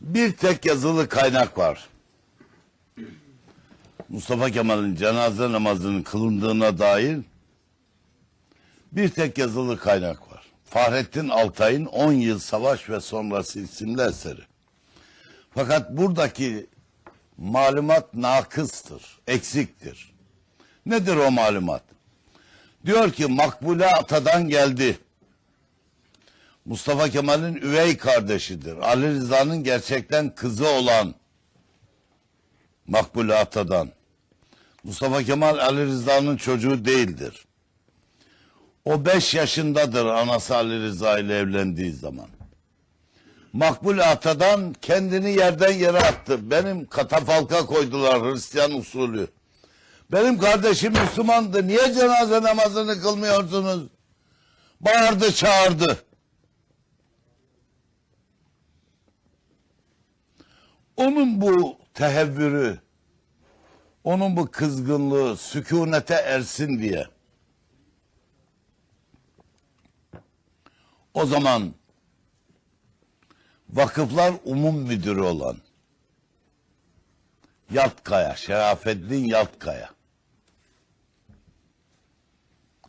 Bir tek yazılı kaynak var. Mustafa Kemal'in cenaze namazının kılındığına dair bir tek yazılı kaynak var. Fahrettin Altay'ın 10 yıl savaş ve sonrası isimli eseri. Fakat buradaki malumat nakıstır, eksiktir. Nedir o malumat? Diyor ki Makbule Ata'dan geldi. Mustafa Kemal'in üvey kardeşidir. Ali Rıza'nın gerçekten kızı olan Makbule Ata'dan. Mustafa Kemal Ali Rıza'nın çocuğu değildir. O beş yaşındadır anası Ali Rıza ile evlendiği zaman. Makbule Ata'dan kendini yerden yere attı. Benim katafalka koydular Hristiyan usulü. Benim kardeşim Müslümandı. Niye cenaze namazını kılmıyorsunuz? Bağırdı çağırdı. Onun bu tehevvürü, onun bu kızgınlığı sükunete ersin diye. O zaman vakıflar umum müdürü olan Yatkaya, Şerafettin Yatkaya.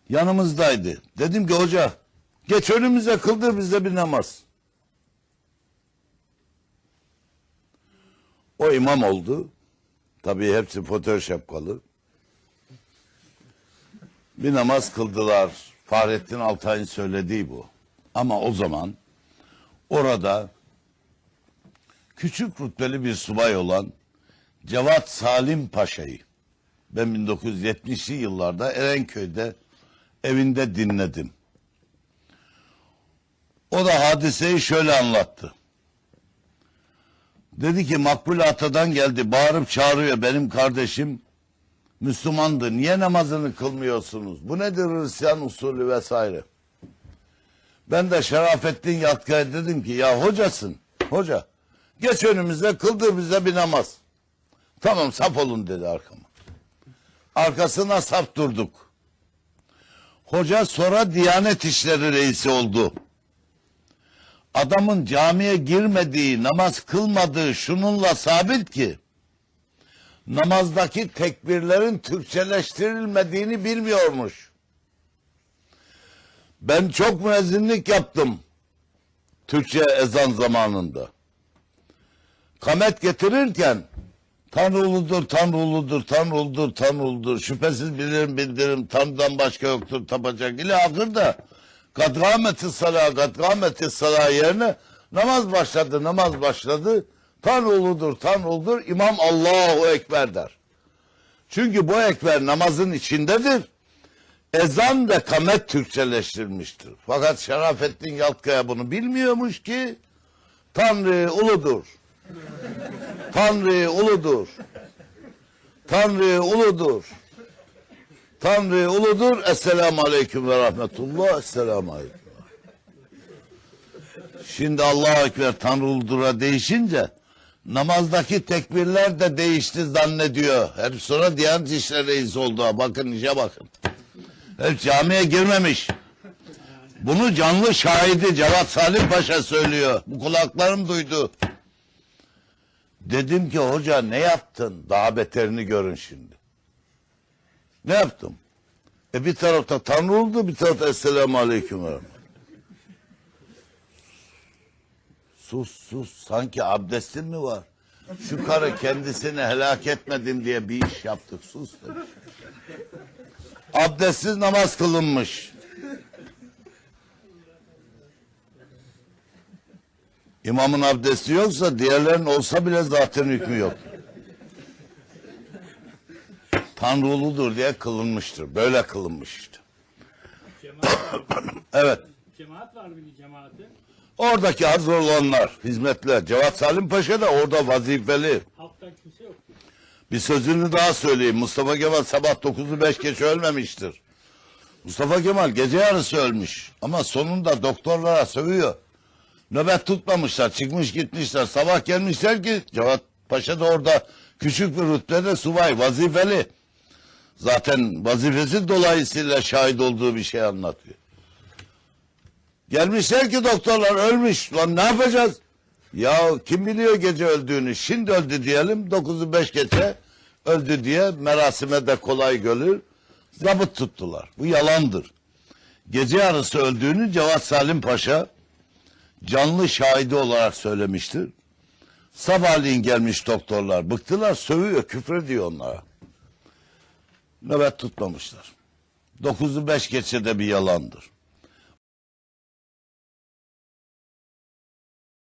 Yanımızdaydı. Dedim ki hoca geç önümüze kıldır bize bir namaz. O imam oldu. Tabii hepsi fotoğraf şapkalı. Bir namaz kıldılar. Fahrettin Altay'ın söylediği bu. Ama o zaman orada küçük rütbeli bir subay olan Cevat Salim Paşa'yı ben 1970'li yıllarda Erenköy'de evinde dinledim. O da hadiseyi şöyle anlattı. Dedi ki Makbule Ata'dan geldi bağırıp çağırıyor benim kardeşim Müslümandı. Niye namazını kılmıyorsunuz? Bu nedir Hristiyan usulü vesaire. Ben de Şerafettin Yatkaya dedim ki ya hocasın hoca geç önümüze kıldır bize bir namaz. Tamam saf olun dedi arkama. Arkasına saf durduk. Hoca sonra Diyanet İşleri Reisi oldu adamın camiye girmediği, namaz kılmadığı şununla sabit ki namazdaki tekbirlerin Türkçeleştirilmediğini bilmiyormuş. Ben çok müezzinlik yaptım Türkçe ezan zamanında. Kamet getirirken Tanrı uludur, Tanrı uludur, Tanrı uludur, Tanrı uludur. Şüphesiz bilirim bildirim, Tanrı'dan başka yoktur tapacak. İle ahırda kad gâmeti salâ, kad gâmeti salâ yerine namaz başladı, namaz başladı. Tanrı uludur, Tanrı uludur. İmam Allahu Ekber der. Çünkü bu ekber namazın içindedir. Ezan ve kamet Türkçeleştirilmiştir. Fakat Şerafettin Yaltkaya bunu bilmiyormuş ki Tanrı uludur. Tanrı uludur. Tanrı uludur. Tanrı uludur. Esselamu aleyküm ve rahmetullah. Esselamu aleyküm. Şimdi Allahu Ekber Tanrı uludur'a değişince namazdaki tekbirler de değişti zannediyor. Hep sonra Diyanet İşleri Reisi oldu. Bakın işe bakın. Hep camiye girmemiş. Bunu canlı şahidi Cevat Salim Paşa söylüyor. Bu kulaklarım duydu. Dedim ki hoca ne yaptın? Daha beterini görün şimdi. Ne yaptım? E bir tarafta Tanrı oldu, bir tarafta Esselamu Aleyküm ve. Sus sus, sanki abdestin mi var? Şu karı kendisini helak etmedim diye bir iş yaptık, sus demiş. Abdestsiz namaz kılınmış. İmamın abdesti yoksa diğerlerin olsa bile zaten hükmü yok. Tanrı uludur diye kılınmıştır. Böyle kılınmış işte. Cemaat, Evet. cemaat var mıydı cemaati? Oradaki hazır olanlar, hizmetler. Cevat Salim Paşa da orada vazifeli. Halktan kimse yoktu. Bir sözünü daha söyleyeyim. Mustafa Kemal sabah 9'u 5 geç ölmemiştir. Mustafa Kemal gece yarısı ölmüş. Ama sonunda doktorlara sövüyor. Nöbet tutmamışlar. Çıkmış gitmişler. Sabah gelmişler ki Cevat Paşa da orada küçük bir rütbede subay vazifeli. Zaten vazifesi dolayısıyla şahit olduğu bir şey anlatıyor. Gelmişler ki doktorlar ölmüş. Lan ne yapacağız? Ya kim biliyor gece öldüğünü? Şimdi öldü diyelim. 9'u 5 geçe öldü diye merasime de kolay görür. Zabıt tuttular. Bu yalandır. Gece yarısı öldüğünü Cevat Salim Paşa canlı şahidi olarak söylemiştir. Sabahleyin gelmiş doktorlar. Bıktılar sövüyor küfrediyor onlara. Nöbet tutmamışlar. 9'u 5 geçe de bir yalandır.